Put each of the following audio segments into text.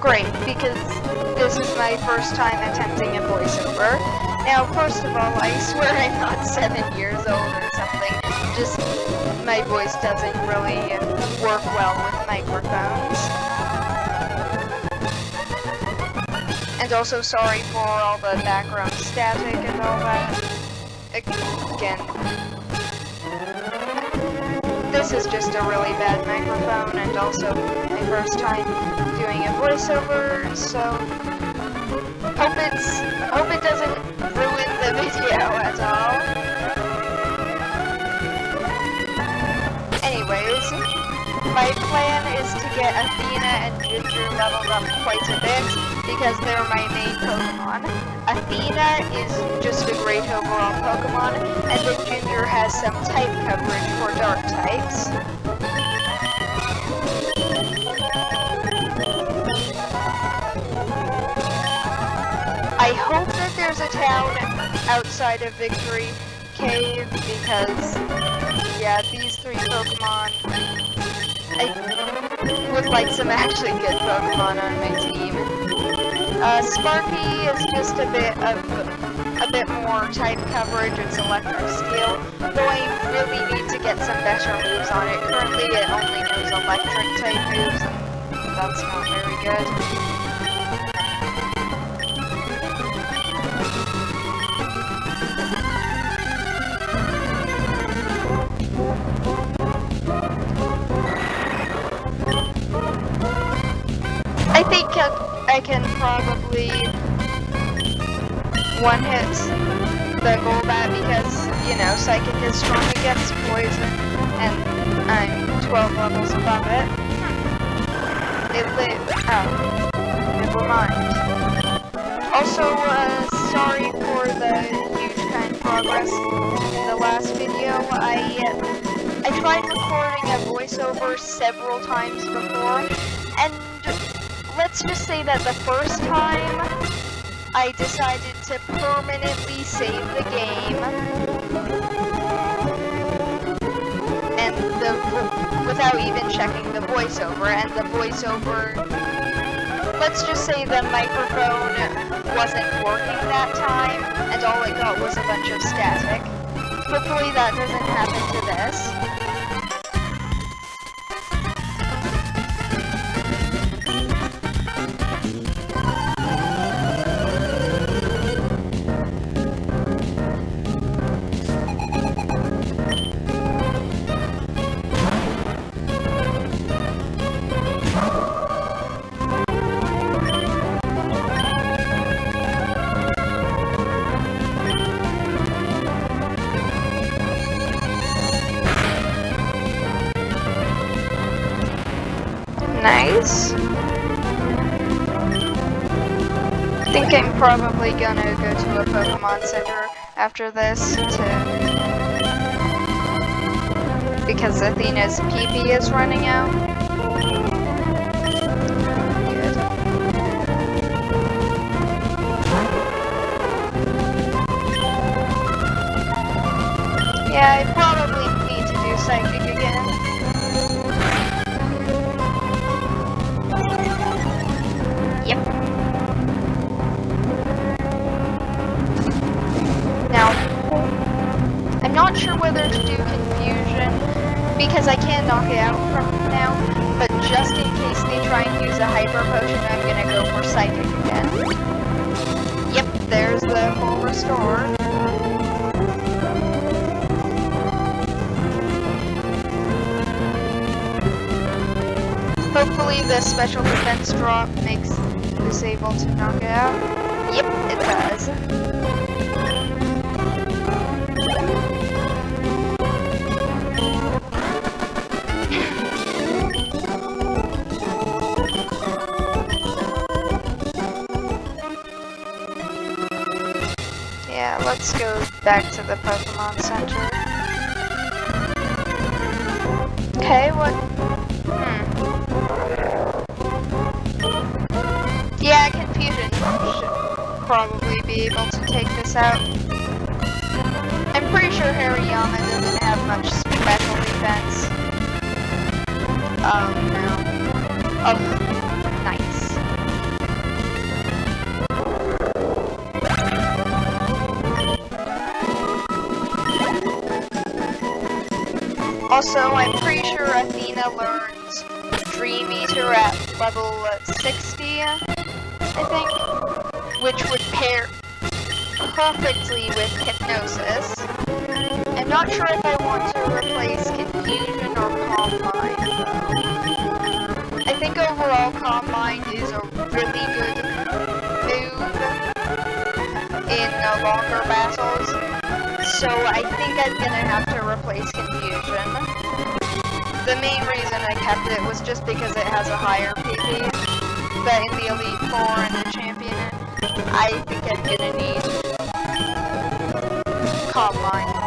great, because this is my first time attempting a voiceover. Now, first of all, I swear I'm not seven years old or something. Just, my voice doesn't really work well with microphones. And also sorry for all the background static and all that. Again, this is just a really bad microphone and also my first time doing a voiceover, so hope it's hope it doesn't ruin the video at all. Anyways, my plan is to get Athena and Ginger leveled up quite a bit because they're my main Pokemon. Athena is just a great overall Pokemon, and the Ginger has some type coverage for dark types. I hope that there's a town outside of Victory Cave because, yeah, these three Pokemon, I would like some actually good Pokemon on my team. Uh, Sparky is just a bit of a bit more type coverage. It's electric steel, though I really need to get some better moves on it. Currently, it only knows electric type moves, that's not very good. I can probably one hit the Golbat because, you know, Psychic is strong against poison, and I'm 12 levels above it. It lit. Oh. Never mind. Also, uh, sorry for the huge kind of progress in the last video. I, uh, I tried recording a voiceover several times before, and let's just say that the first time I decided to permanently save the game and the without even checking the voiceover and the voiceover let's just say the microphone wasn't working that time and all it got was a bunch of static. Hopefully that doesn't happen to this. Nice. I think I'm probably gonna go to a Pokemon Center after this to... Because Athena's PP is running out. Good. Yeah, I probably need to do Psychic can knock it out from now, but just in case they try and use a hyper potion, I'm gonna go for psychic again. Yep, there's the full restore. Hopefully the special defense drop makes this able to knock it out. Yep, it does. Go back to the Pokemon Center. Okay, what? Hmm. Yeah, Confusion should probably be able to take this out. I'm pretty sure Hariyama doesn't have much special defense. Oh, no. Oh, Also, I'm pretty sure Athena learns Dream Eater at level 60, I think, which would pair perfectly with Hypnosis. I'm not sure if I want to replace Confusion or Calm Mind. I think overall Calm Mind is a really good move in uh, longer battles, so I think I'm gonna have to replace Confusion. The main reason I kept it was just because it has a higher PP, but in the Elite Four and the Champion, I think I'm gonna need Calm Mind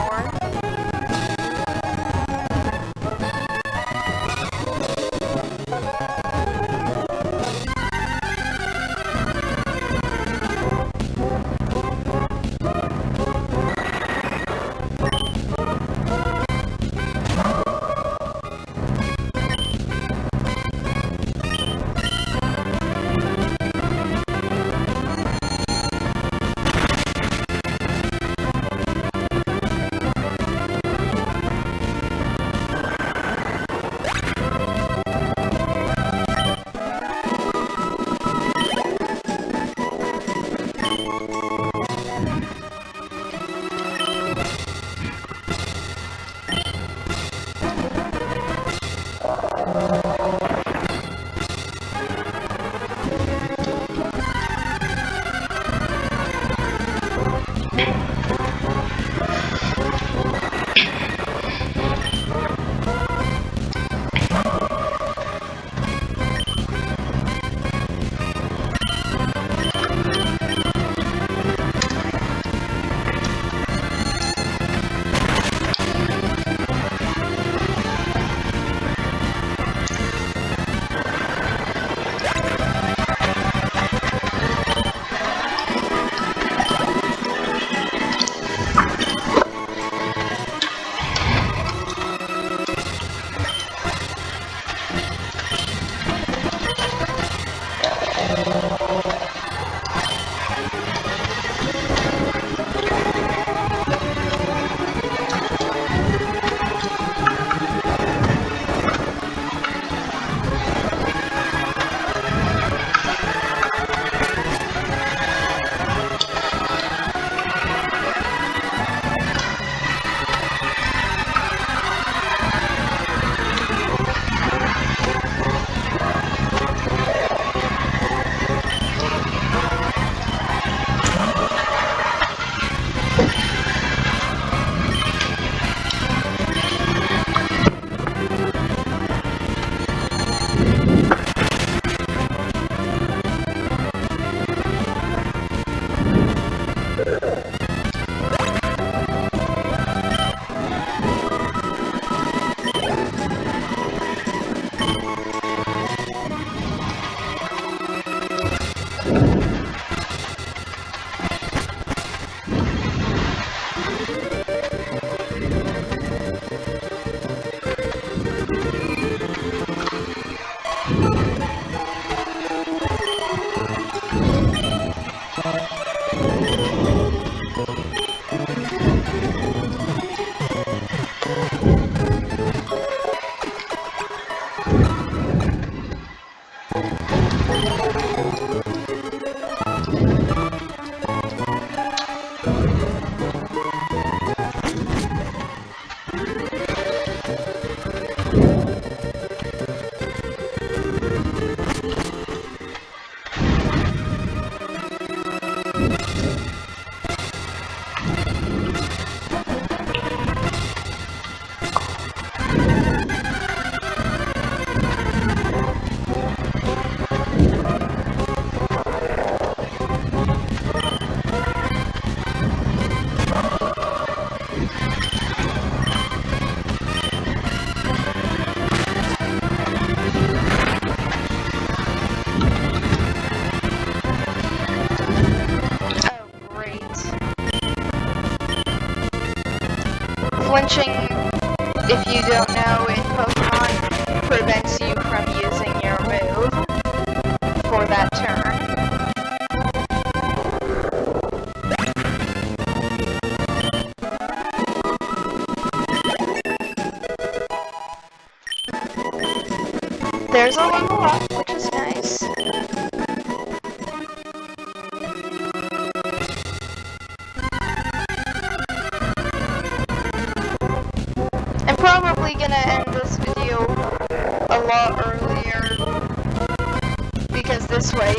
this way,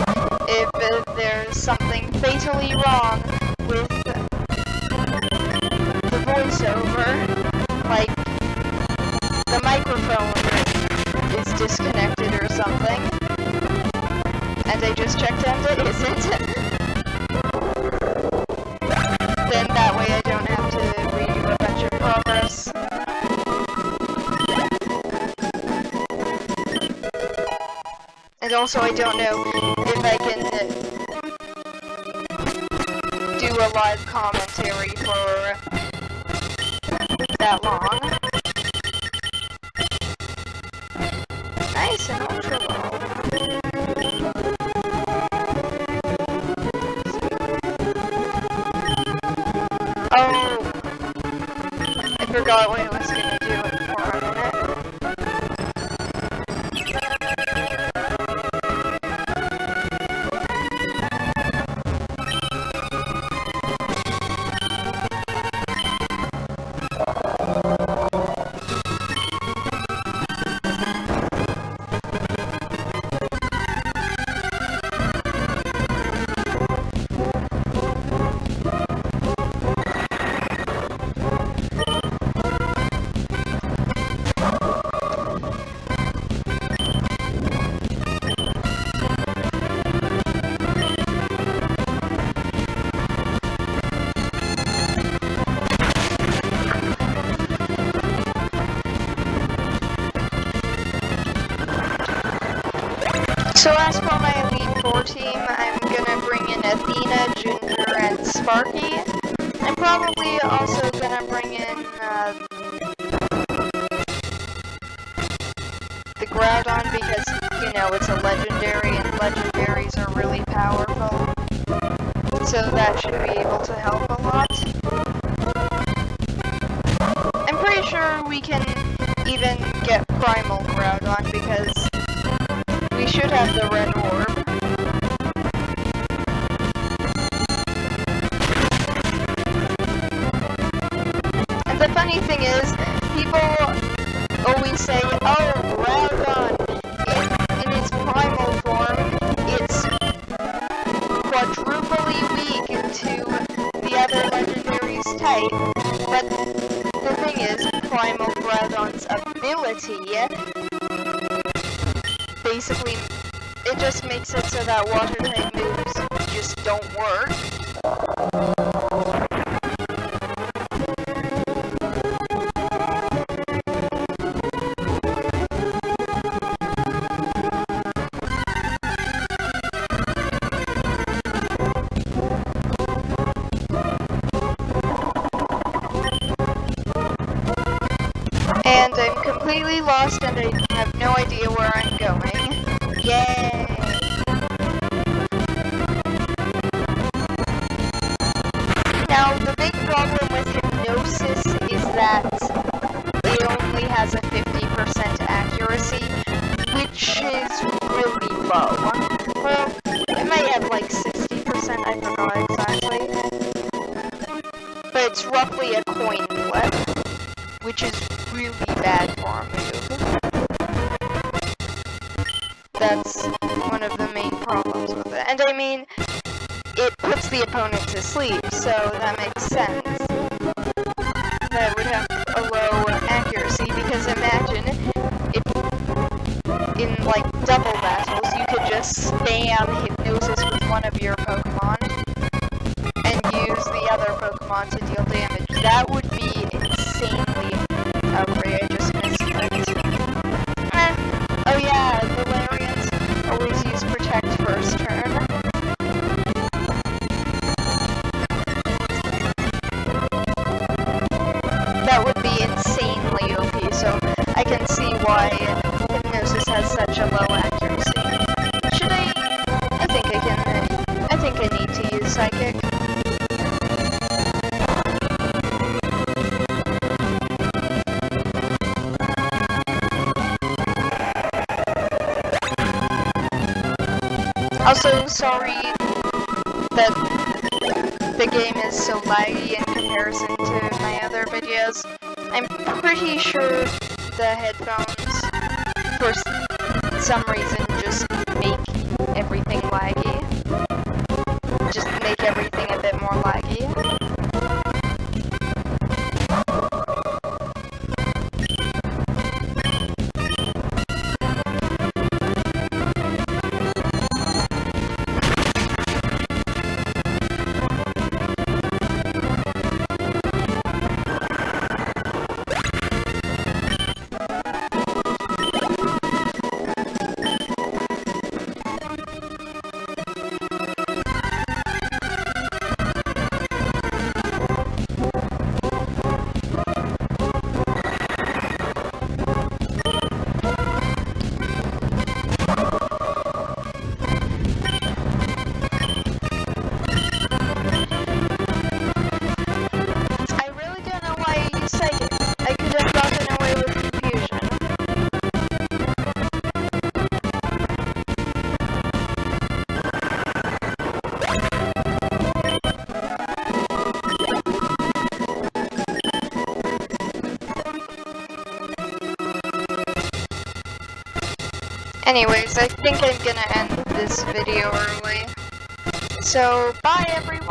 if uh, there's something fatally wrong with the voiceover, like the microphone is disconnected or something, and I just checked and it? isn't, also I don't know if I can uh, do a live commentary for that long. Team, I'm gonna bring in Athena, Junior, and Sparky. I'm probably also gonna bring in uh, the Groudon because, you know, it's a legendary and legendaries are really powerful. So that should be able to help a lot. I'm pretty sure we can even get Primal Groudon because we should have the red Groudon's ability basically, it just makes it so that water type moves just don't work. No idea where I'm going. Yay! That's one of the main problems with it. And I mean, it puts the opponent to sleep, so that makes sense. That would have a low accuracy, because imagine if in like double battles you could just spam hypnosis with one of your such a low accuracy. Should I... I think I can... I think I need to use Psychic. Also, sorry that the game is so laggy in comparison to my other videos. I'm pretty sure the headphones, for some reason, just make everything laggy. Just make everything a bit more laggy. Anyways, I think I'm gonna end this video early. So, bye everyone!